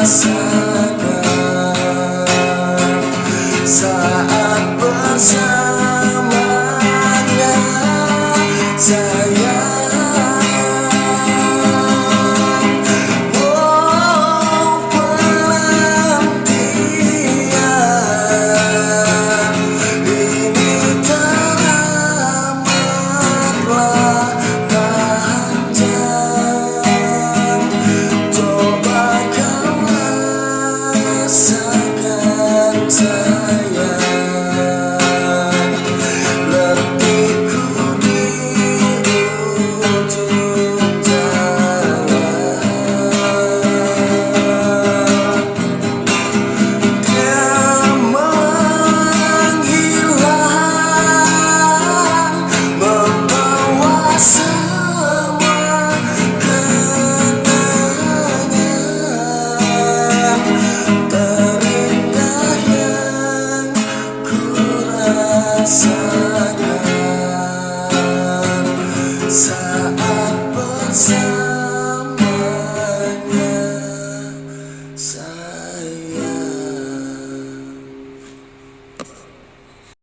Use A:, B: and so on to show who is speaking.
A: rasakan Saat bersama